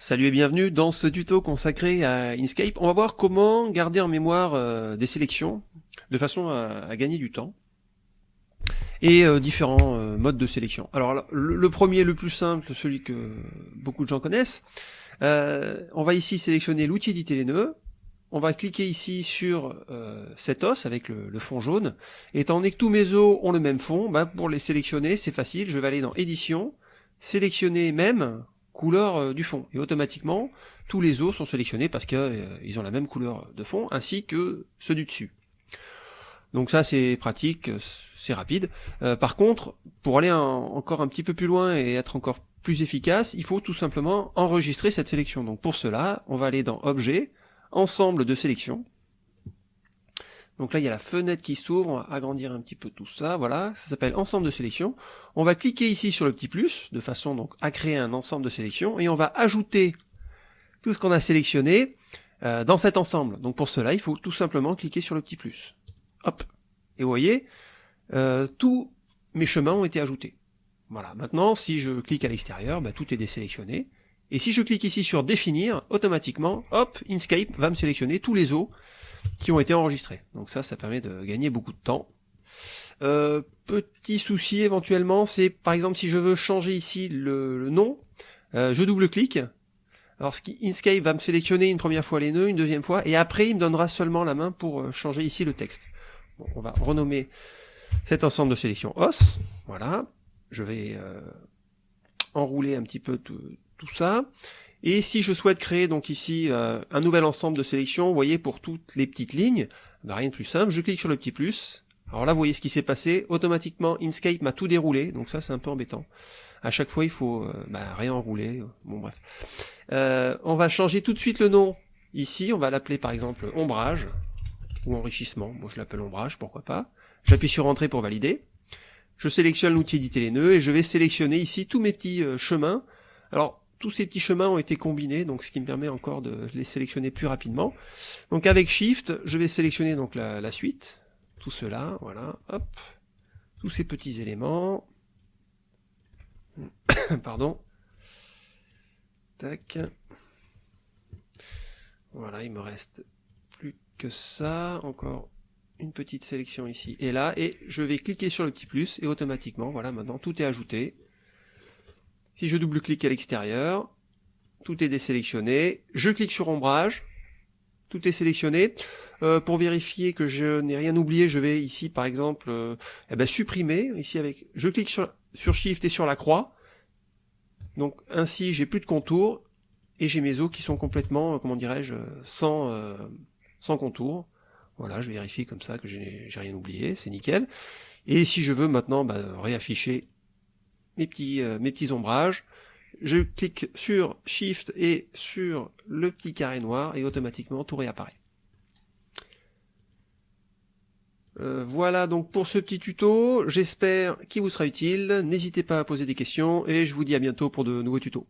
Salut et bienvenue dans ce tuto consacré à Inkscape. On va voir comment garder en mémoire euh, des sélections de façon à, gagner du temps et euh, différents euh, modes de sélection. Alors le, premier, le plus simple, celui que beaucoup de gens connaissent, on va ici sélectionner l'outil éditer les nœuds, on va cliquer ici sur cet os avec le, fond jaune, étant donné que tous mes os ont le même fond, bah, pour les sélectionner c'est facile, je vais aller dans édition, sélectionner même, couleur euh, du fond. Et automatiquement, tous les os sont sélectionnés parce qu'ils euh, ont la même couleur de fond, ainsi que ceux du dessus. Donc ça c'est pratique, c'est rapide. Euh, par contre, pour aller encore un petit peu plus loin et être encore plus efficace, il faut tout simplement enregistrer cette sélection. Donc pour cela, on va aller dans Objet, Ensemble de sélection, donc là, il y a la fenêtre qui s'ouvre, on va agrandir un petit peu tout ça, voilà, ça s'appelle ensemble de sélection. On va cliquer ici sur le petit plus, de façon donc à créer un ensemble de sélection, et on va ajouter tout ce qu'on a sélectionné euh, dans cet ensemble. Donc pour cela, il faut tout simplement cliquer sur le petit plus. Hop Et vous voyez, euh, tous mes chemins ont été ajoutés. Voilà, maintenant, si je clique à l'extérieur, bah, tout est désélectionné. Et si je clique ici sur définir, automatiquement, hop, Inkscape va me sélectionner tous les os qui ont été enregistrés. Donc ça, ça permet de gagner beaucoup de temps. Euh, petit souci éventuellement, c'est par exemple si je veux changer ici le, nom, euh, je double-clique. Alors Inkscape va me sélectionner une première fois les nœuds, une deuxième fois, et après il me donnera seulement la main pour euh, changer ici le texte. On va renommer cet ensemble de sélection OS. Voilà. Je vais enrouler un petit peu tout, tout ça. Et si je souhaite créer donc ici euh, un nouvel ensemble de sélections, vous voyez pour toutes les petites lignes, bah, rien de plus simple, je clique sur le petit plus. Alors là vous voyez ce qui s'est passé, automatiquement Inkscape m'a tout déroulé, donc ça c'est un peu embêtant. À chaque fois il faut euh, bah, réenrouler, bon bref. Euh, on va changer tout de suite le nom ici, on va l'appeler par exemple ombrage, ou enrichissement, bon je l'appelle ombrage, pourquoi pas. J'appuie sur entrée pour valider. Je sélectionne l'outil éditer les nœuds et je vais sélectionner ici tous mes petits chemins. Alors tous ces petits chemins ont été combinés, donc ce qui me permet encore de les sélectionner plus rapidement. Donc avec Shift, je vais sélectionner donc la, suite, tout cela, voilà, hop, tous ces petits éléments. Pardon. Tac. Voilà, il me reste plus que ça, encore une petite sélection ici et là, et je vais cliquer sur le petit plus, et automatiquement, voilà, maintenant tout est ajouté. Si je double-clique à l'extérieur, tout est désélectionné. Je clique sur ombrage, tout est sélectionné. Euh, pour vérifier que je n'ai rien oublié, je vais ici par exemple euh, eh ben, supprimer. Ici avec, je clique sur, Shift et sur la croix. Donc ainsi j'ai plus de contours et j'ai mes os qui sont complètement, euh, comment dirais-je, sans, sans contour. Voilà, je vérifie comme ça que j'ai rien oublié, c'est nickel. Et si je veux maintenant bah, réafficher mes petits, euh, mes petits ombrages. Je clique sur Shift et sur le petit carré noir et automatiquement tout réapparaît. Euh, voilà donc pour ce petit tuto, j'espère qu'il vous sera utile, n'hésitez pas à poser des questions et je vous dis à bientôt pour de nouveaux tutos.